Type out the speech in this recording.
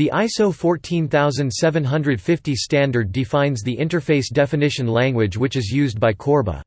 The ISO 14750 standard defines the interface definition language which is used by Corba.